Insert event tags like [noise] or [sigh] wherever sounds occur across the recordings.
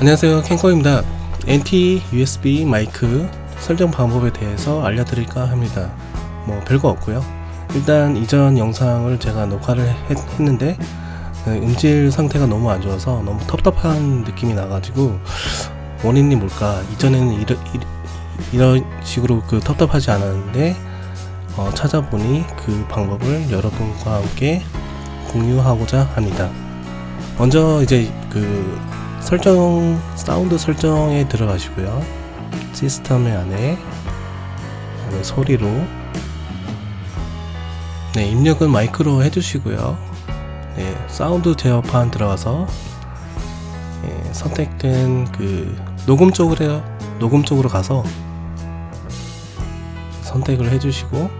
안녕하세요. 캔커입니다. NT USB 마이크 설정 방법에 대해서 알려드릴까 합니다. 뭐 별거 없고요. 일단 이전 영상을 제가 녹화를 했, 했는데 그 음질 상태가 너무 안 좋아서 너무 텁텁한 느낌이 나가지고 원인이 뭘까? 이전에는 이러, 이, 이런 식으로 그 텁텁하지 않았는데 어, 찾아보니 그 방법을 여러분과 함께 공유하고자 합니다. 먼저 이제 그 설정 사운드 설정에 들어가시고요. 시스템의 안에 소리로. 네 입력은 마이크로 해주시고요. 네 사운드 제어판 들어가서 예, 선택된 그 녹음 쪽으로 녹음 쪽으로 가서 선택을 해주시고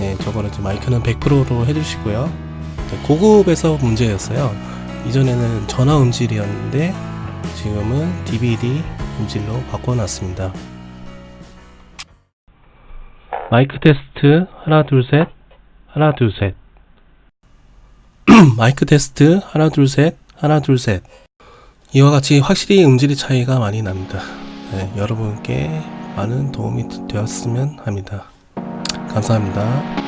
네, 저거를 마이크는 100%로 해주시고요. 네, 고급에서 문제였어요. 이전에는 전화 음질이었는데 지금은 DVD 음질로 바꿔놨습니다. 마이크 테스트 하나 둘셋 하나 둘셋 [clears throat] 마이크 테스트 하나 둘셋 하나 둘셋 이와 같이 확실히 음질의 차이가 많이 납니다. 네, 여러분께 많은 도움이 되었으면 합니다. 감사합니다.